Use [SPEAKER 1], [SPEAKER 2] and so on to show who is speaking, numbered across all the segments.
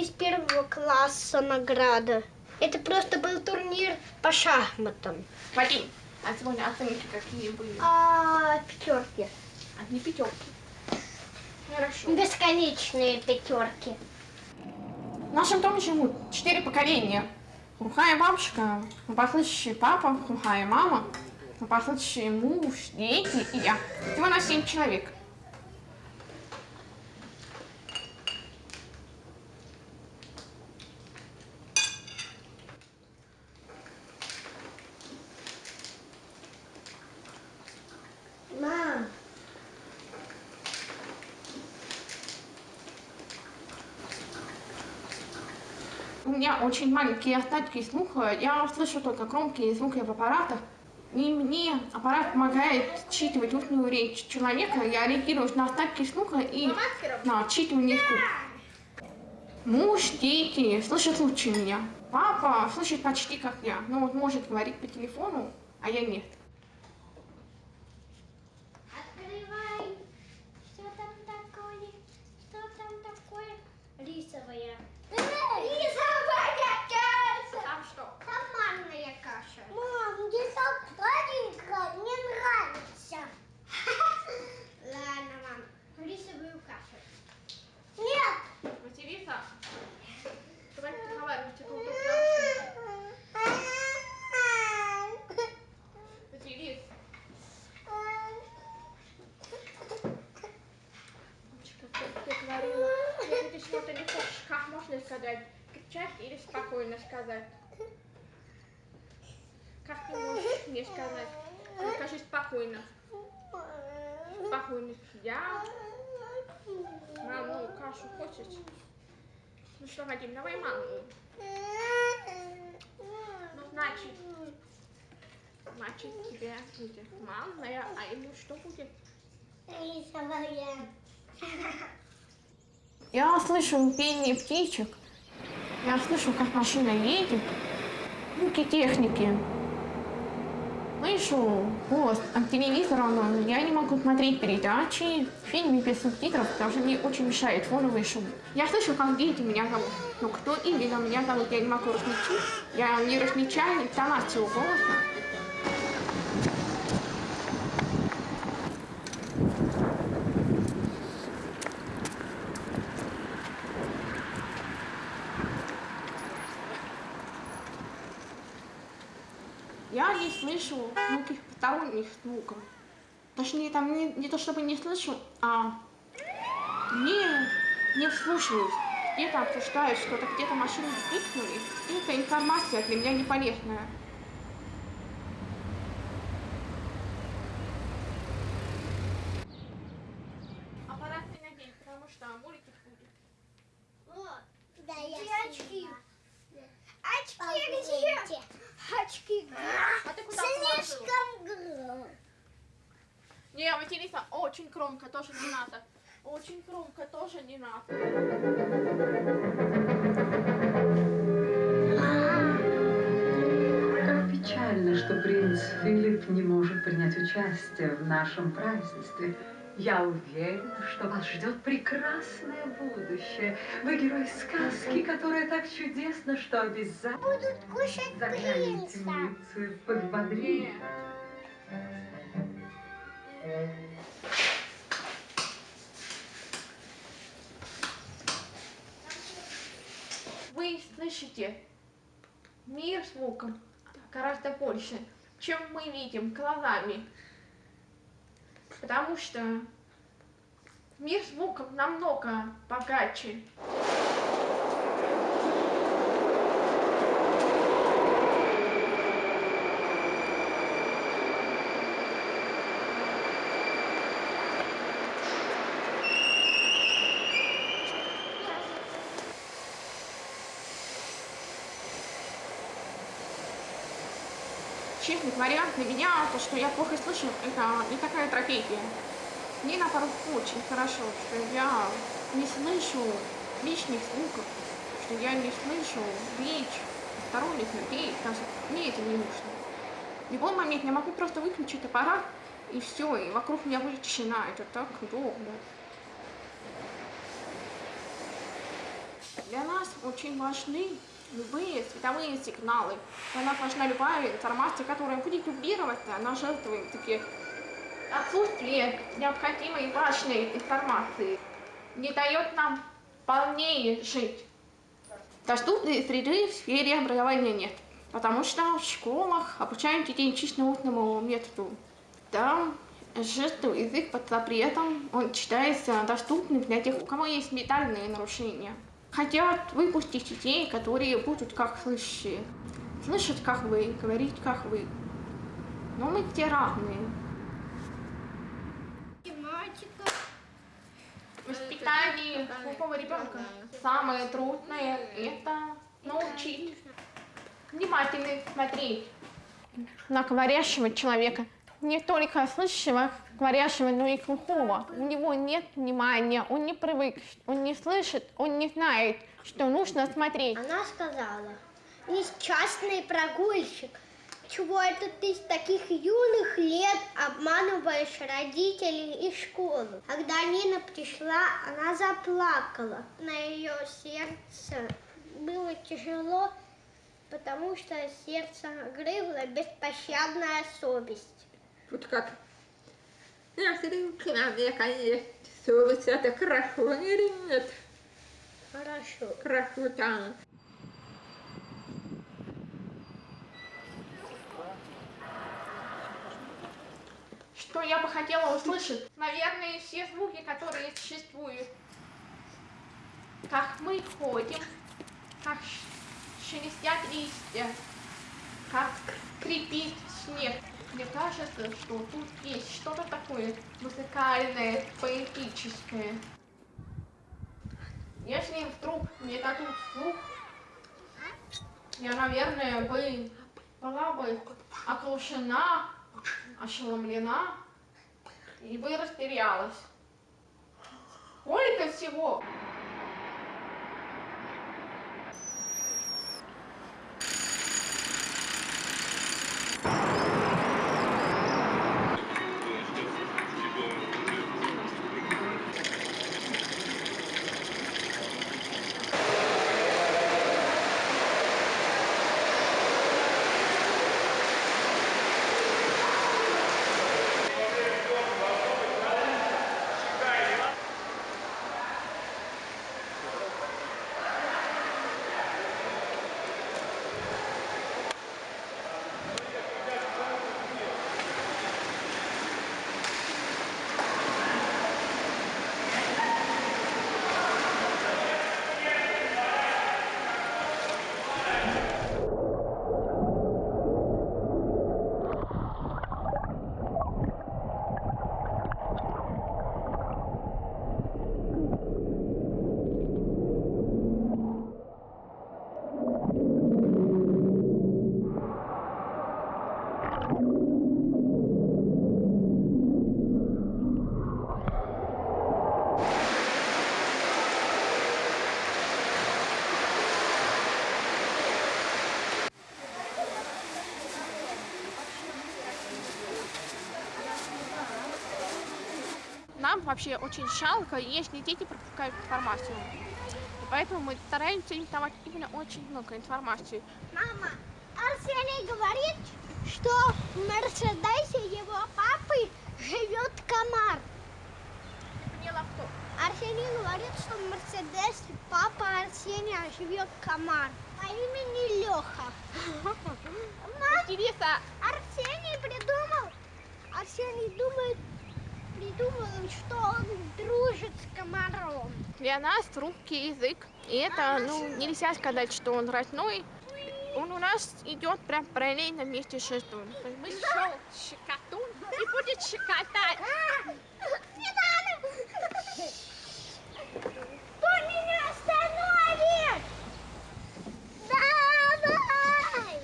[SPEAKER 1] из первого класса награда. Это просто был турнир по шахматам.
[SPEAKER 2] Вадим, а сегодня оценки какие были?
[SPEAKER 1] А, пятерки.
[SPEAKER 2] Одни пятерки. Хорошо.
[SPEAKER 1] Бесконечные пятерки.
[SPEAKER 2] В нашем доме живут четыре поколения. Глухая бабушка, послышащий папа, глухая мама, послышащий муж, дети и я. Всего на семь человек.
[SPEAKER 1] Мам,
[SPEAKER 2] У меня очень маленькие остатки слуха. Я слышу только громкие звуки в аппаратах. И мне аппарат помогает считывать устную речь человека. Я реагирую на остатки слуха и на отчитывание звука. Муж, дети слышат лучше меня. Папа слышит почти как я. Ну вот может говорить по телефону, а я нет.
[SPEAKER 1] открывай. Что там такое? Что там такое? Рисовая. Рисовая каша.
[SPEAKER 2] Там что?
[SPEAKER 1] Томатная каша. Мам, где сладенькая? Мне нравится. Ладно, мам. Рисовую кашу. Нет.
[SPEAKER 2] Василиса, давай разговаривайте тут. Василис, Мамочка, как ты говорила, если ты что-то не хочешь, как можно сказать? Кричать или спокойно сказать? Как ты можешь мне сказать? Ну, Скажи спокойно. Спокойно. Я, мам, ну, кашу хочешь? Ну что, Вадим, давай маму. Ну, значит, значит, тебе будет манная, а ему что будет?
[SPEAKER 1] Рисовая.
[SPEAKER 2] Я слышу пение птичек. Я слышу, как машина едет. Звуки техники. Слышу голос от телевизора, но я не могу смотреть передачи, фильмы без субтитров, потому что мне очень мешает фоновый шум. Я слышу, как дети меня зовут. Но кто именно меня зовут, я не могу различить. Я не различаю интонацию голоса. Я не слышу никаких посторонних звуков. Точнее, там не, не то чтобы не слышу, а не, не вслушиваюсь. Где-то обсуждают что-то, где-то машины пикнули. И это информация для меня не полезная. Аппарат не надень, потому что мультик будет.
[SPEAKER 1] Вот. Да, я очки? Очки где? Очки где?
[SPEAKER 2] А ты куда положила?
[SPEAKER 1] Слишком громко.
[SPEAKER 2] Не, Василиса, очень громко тоже не надо. Очень громко тоже не надо.
[SPEAKER 3] Как печально, что принц Филипп не может принять участие в нашем празднестве. Я уверена, что вас ждет прекрасное будущее. Вы герой сказки, которая так чудесна, что обязательно
[SPEAKER 1] Будут кушать принца.
[SPEAKER 3] подбодрите.
[SPEAKER 2] Вы слышите мир звуком гораздо больше, чем мы видим глазами. Потому что мир звуком намного богаче. Честно говоря, для меня то, что я плохо слышу, это не такая трагедия. Мне наоборот очень хорошо, что я не слышу лишних звуков, что я не слышу речь сторонних людей, даже мне это не нужно. В любой момент я могу просто выключить аппарат, и все, и вокруг меня будет тишина, это так удобно. Для нас очень важны любые световые сигналы. Нас важна любая информация, которая будет дублировать на жертвы таки отсутствие необходимой важной информации не дает нам полнее жить. Доступной среды в сфере образования нет, потому что в школах обучают детей чисто устному методу. Там жестовый язык под запретом, он считается доступным для тех, у кого есть ментальные нарушения. Хотят выпустить детей, которые будут как слышащие. Слышать, как вы, говорить, как вы. Но мы все разные.
[SPEAKER 1] Математика.
[SPEAKER 2] Воспитание глупого ребенка. Самое трудное – это научить внимательно смотреть на говорящего человека. Не только слышащего говорящего, но и глухого. У него нет внимания, он не привык, он не слышит, он не знает, что нужно смотреть.
[SPEAKER 1] Она сказала, несчастный прогульщик, чего это ты с таких юных лет обманываешь родителей и школу? Когда Нина пришла, она заплакала. На ее сердце было тяжело, потому что сердце грызла беспощадная совесть.
[SPEAKER 4] Вот как. Я смотрю, к нам, я, конечно, совесть, это хорошо или нет?
[SPEAKER 1] Хорошо.
[SPEAKER 4] Хорошо, да.
[SPEAKER 2] Что я бы хотела услышать? Наверное, все звуки, которые существуют. Как мы ходим, как шелестят листья, как скрипит снег. Мне кажется, что тут есть что-то такое музыкальное, поэтическое. Если вдруг мне дадут слух, я, наверное, бы была бы оглушена, ошеломлена и бы растерялась. Сколько всего! Нам вообще очень жалко, если дети пропускают информацию. И поэтому мы стараемся им давать именно очень много информации.
[SPEAKER 1] Мама, Арсений говорит, что в Мерседесе его папы живет комар.
[SPEAKER 2] Поняла кто?
[SPEAKER 1] Арсений говорит, что в Мерседесе папа Арсения живет комар по имени Леха. Мам,
[SPEAKER 2] Интересно,
[SPEAKER 1] Арсений придумал, Арсений думает, придумал, что он дружит с комаром.
[SPEAKER 2] для нас русский язык, и это, ну, нельзя сказать, что он родной. Он у нас идет прям параллельно вместе с есть Мы шел щекотун и будет щекотать.
[SPEAKER 1] Не надо! Кто меня остановит? Давай!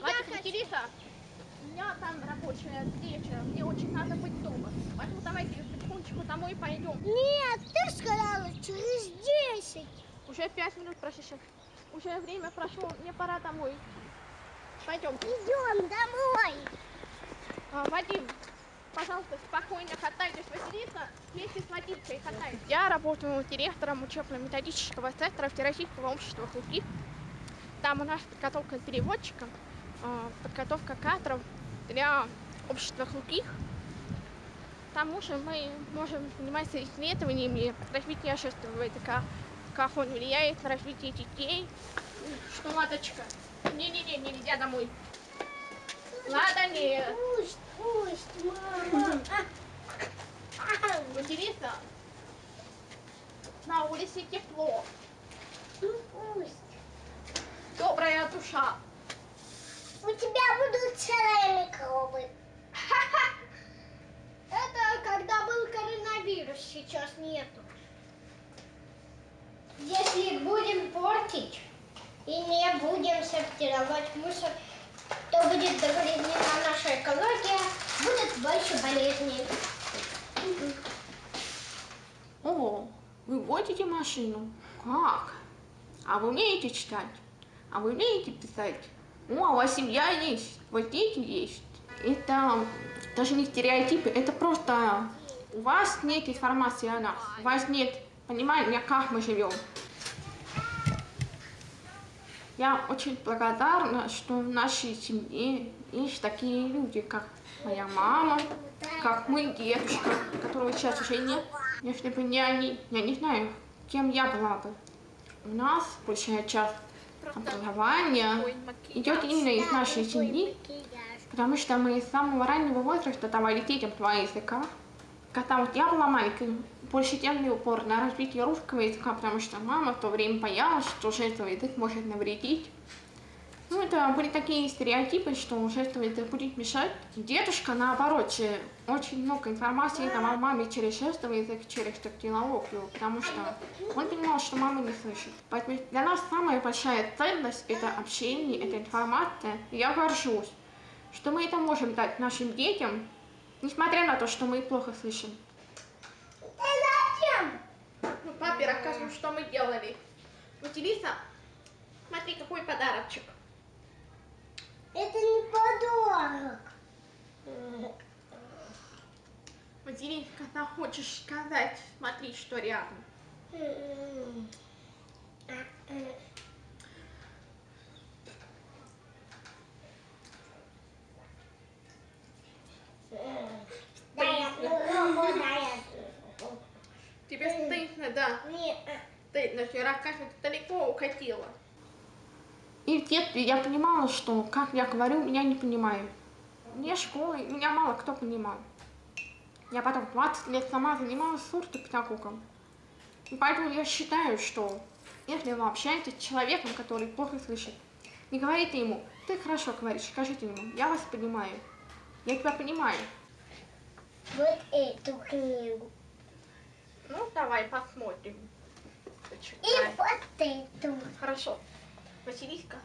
[SPEAKER 2] Ладно, Кириса, у меня там рабочая встреча, мне очень надо быть дома. Поэтому давайте потихонечку домой пойдем.
[SPEAKER 1] Нет, ты сказала через 10.
[SPEAKER 2] Уже пять минут прошло. Уже время прошло, мне пора домой. Пойдем.
[SPEAKER 1] Идем домой.
[SPEAKER 2] А, Вадим, Пожалуйста, спокойно катайтесь, Василиса, вместе с водителем катайтесь. Я работаю директором учебно-методического центра Всероссийского общества хлопки. Там у нас подготовка переводчика, э, подготовка кадров для общества хлопки. К тому же мы можем заниматься исследованиями развития общественного языка, как он влияет на развитие детей. Что, Ладочка? Не-не-не, нельзя домой. Лада, нет.
[SPEAKER 1] Пусть, пусть, мама.
[SPEAKER 2] Василиса, на улице тепло,
[SPEAKER 1] Ну пусть.
[SPEAKER 2] добрая душа.
[SPEAKER 1] У тебя будут целые микробы. Это когда был коронавирус, сейчас нету. Если будем портить и не будем сортировать мусор, то будет загрязнена наша экология, будет больше болезней.
[SPEAKER 2] О, вы водите машину? Как? А вы умеете читать? А вы умеете писать? О, у вас семья есть, вот дети есть. Это даже не стереотипы, это просто у вас нет информации о нас, у вас нет понимания, как мы живем. Я очень благодарна, что в нашей семье есть такие люди, как моя мама, как мой дедушка, которого сейчас уже нет. Если бы не они, я не знаю, кем я была бы. У нас большая часть образования идет именно из нашей семьи, потому что мы с самого раннего возраста давали детям два языка. Когда вот я была маленькой, больше делали упор на развитие русского языка, потому что мама в то время боялась, что жестовый язык может навредить. Ну, это были такие стереотипы, что жестовый язык будет мешать. Дедушка, наоборот, очень много информации давал маме через жестовый язык, через тактилологию, потому что он понимал, что мама не слышит. Поэтому для нас самая большая ценность – это общение, это информация. И я горжусь, что мы это можем дать нашим детям, несмотря на то, что мы плохо слышим. Ну, папе расскажем, что мы делали. Василиса, смотри, какой подарочек.
[SPEAKER 1] Это не подарок.
[SPEAKER 2] Василиса, когда хочешь сказать, смотри, что рядом.
[SPEAKER 1] Дай я попробую, дай я попробую.
[SPEAKER 2] Тебе стыдно, да?
[SPEAKER 1] Не,
[SPEAKER 2] Стыдно, что Рассказывай, ты далеко укатила. И в детстве я понимала, что, как я говорю, меня не понимают. Мне школы, меня мало кто понимал. Я потом 20 лет сама занималась сурдопедагогом. И поэтому я считаю, что если вы общаетесь с человеком, который плохо слышит, не говорите ему, ты хорошо говоришь, скажите ему, я вас понимаю, я тебя понимаю.
[SPEAKER 1] вот эту книгу.
[SPEAKER 2] Ну, давай посмотрим.
[SPEAKER 1] И
[SPEAKER 2] Почитай.
[SPEAKER 1] вот эту.
[SPEAKER 2] Хорошо. Василиска,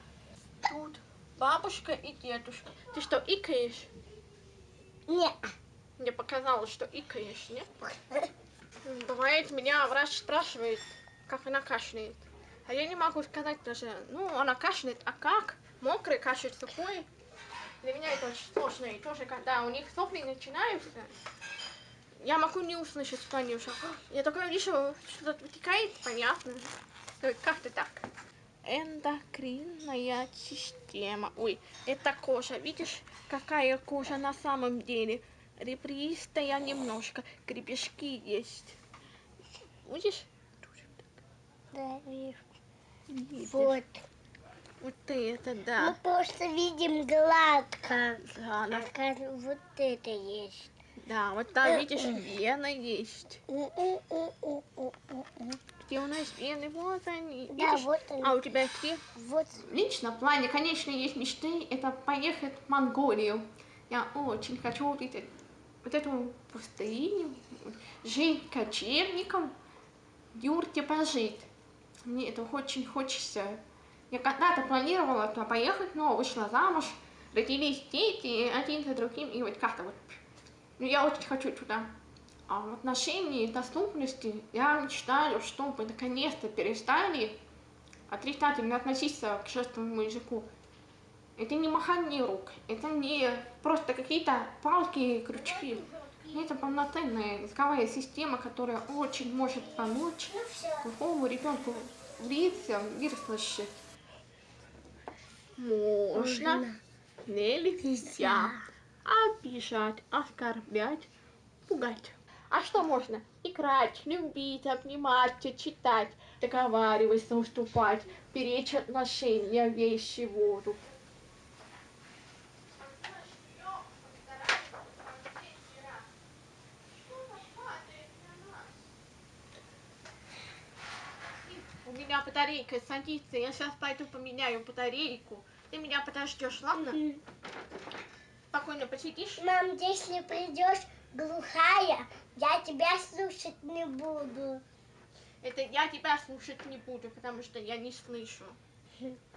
[SPEAKER 2] тут бабушка и дедушка. Ты что, икаешь?
[SPEAKER 1] Не.
[SPEAKER 2] Мне показалось, что икаешь, нет? Бывает, меня врач спрашивает, как она кашляет. А я не могу сказать даже, ну, она кашляет, а как? Мокрый кашель, сухой? Для меня это очень сложно. И тоже, когда у них сопли начинаются, я могу не услышать, что они уже... Я только вижу, что-то вытекает, понятно. Ну, Как-то так. Эндокринная система. Ой, это кожа. Видишь, какая кожа на самом деле? Ребристая немножко. Гребешки есть. Видишь?
[SPEAKER 1] Да, вижу.
[SPEAKER 2] Видишь?
[SPEAKER 1] Вот.
[SPEAKER 2] Вот это,
[SPEAKER 1] Мы
[SPEAKER 2] да.
[SPEAKER 1] просто видим гладко.
[SPEAKER 2] Да,
[SPEAKER 1] А как вот это есть.
[SPEAKER 2] Да, вот там, видишь, вена есть.
[SPEAKER 1] М-м-м-м-м-м.
[SPEAKER 2] Где у нас вены? Вот они.
[SPEAKER 1] Да, вот они.
[SPEAKER 2] А у тебя где?
[SPEAKER 1] Вот.
[SPEAKER 2] Лично в плане, конечно, есть мечты, это поехать в Монголию. Я очень хочу увидеть вот эту пустыню, жить кочевником, в юрте пожить. Мне это очень хочется. Я когда-то планировала туда поехать, но вышла замуж, родились дети один за другим, и вот как-то вот. Ну, я очень хочу туда. А в отношении доступности я мечтаю, чтобы наконец-то перестали отрицательно относиться к жестовому языку. Это не махание рук, это не просто какие-то палки и крючки. Это полноценная языковая система, которая очень может помочь глухому ребенку влиться в мир слышащих. Можно, нельзя обижать, оскорблять, пугать. А что можно? Играть, любить, обнимать, читать, договариваться, уступать, беречь отношения, вещи, воду. У меня батарейка садится, я сейчас пойду поменяю батарейку. Ты меня подождешь, ладно? Спокойно посидишь?
[SPEAKER 1] Мам, если придешь глухая, я тебя слушать не буду.
[SPEAKER 2] Это я тебя слушать не буду, потому что я не слышу.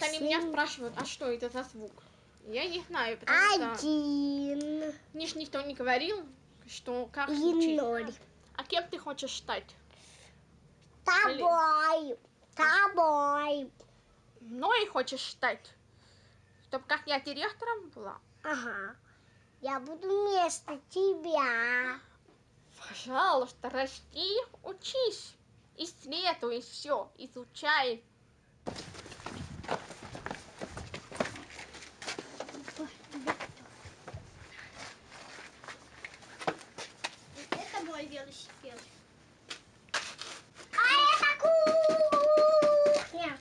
[SPEAKER 2] Бывает, они меня спрашивают, а что это за звук? Я не знаю, потому что
[SPEAKER 1] Один
[SPEAKER 2] мне ж никто не говорил, что как
[SPEAKER 1] и
[SPEAKER 2] звучит.
[SPEAKER 1] ноль.
[SPEAKER 2] А кем ты хочешь стать?
[SPEAKER 1] Тобой. Тобой.
[SPEAKER 2] Мной хочешь стать? Чтоб как я директором была?
[SPEAKER 1] Ага. Я буду вместо тебя.
[SPEAKER 2] Пожалуйста, расти, учись, исследуй все, изучай.
[SPEAKER 1] Это мой велосипед. А это кухня.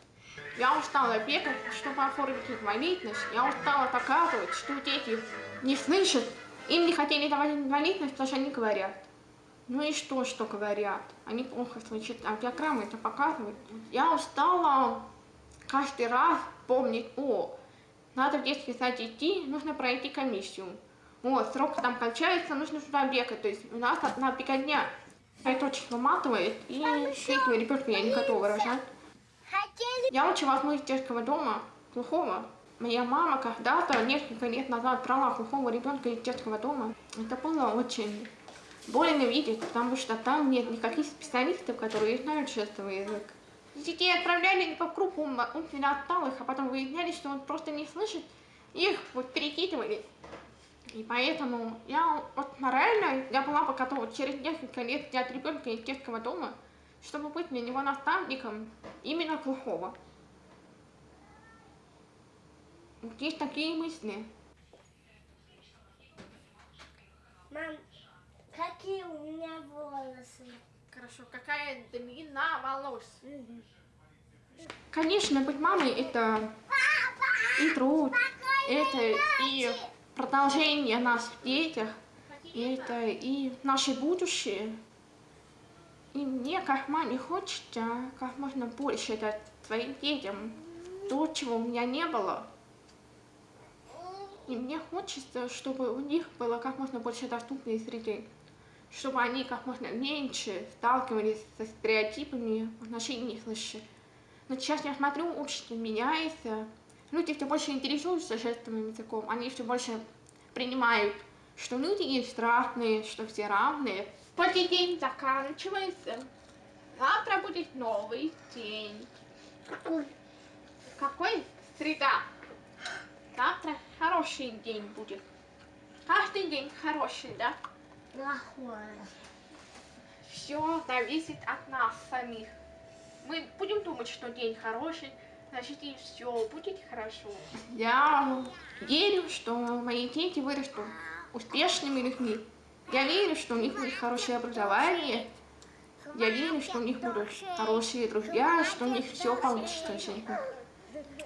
[SPEAKER 2] Я устала бегать, чтобы оформить инвалидность. Я устала доказывать, что дети не слышат. Им не хотели давать инвалидность, потому что они говорят. Ну и что, что говорят? Они плохо слышат, а диаграммы это показывают. Я устала каждый раз помнить, о, надо в детский сад идти, нужно пройти комиссию. Вот, срок там кончается, нужно сюда бегать. То есть у нас одна беготня. Это очень выматывает, и третьего ребенка я не готова рожать. Я очень возьму из детского дома глухого. Моя мама когда-то, несколько лет назад, брала глухого ребенка из детского дома. Это было очень больно видеть, потому что там нет никаких специалистов, которые знают жестовый язык. Детей отправляли по кругу умственно отсталых, а потом выясняли, что он просто не слышит, их вот перекидывали. И поэтому я вот морально, я была бы готова через несколько лет взять ребенка из детского дома, чтобы быть для него наставником именно глухого. Вот есть такие мысли.
[SPEAKER 1] Мам, какие у меня волосы?
[SPEAKER 2] Хорошо, какая длина волос? Конечно, быть мамой это и труд, это и продолжение нас в детях, это и наше будущее. И мне, как маме, хочется как можно больше дать своим детям то, чего у меня не было. И мне хочется, чтобы у них было как можно больше доступной среды, чтобы они как можно меньше сталкивались со стереотипами в отношении слышащих. Но сейчас я смотрю, общество меняется, люди все больше интересуются жестовым языком, они все больше принимают, что люди есть разные, что все равные. Подлый день заканчивается, завтра будет новый день. Какой? Среда. Завтра хороший день будет. Каждый день хороший, да?
[SPEAKER 1] Плохое.
[SPEAKER 2] Все зависит от нас самих. Мы будем думать, что день хороший, значит и все будет хорошо. Я верю, что мои дети вырастут успешными людьми. Я верю, что у них будет хорошее образование. Я верю, что у них будут хорошие друзья, что у них все получится в жизни.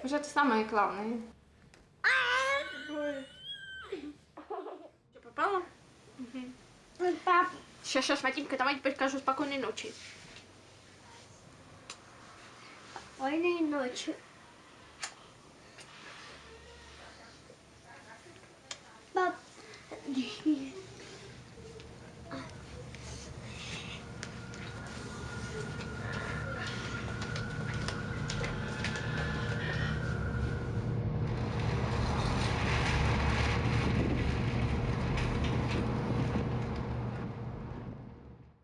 [SPEAKER 2] Это самое главное. Что, попало?
[SPEAKER 1] Пап,
[SPEAKER 2] Сейчас, сейчас, Вадимка, давай теперь скажу спокойной ночи.
[SPEAKER 1] спокойной ночи. Yeah.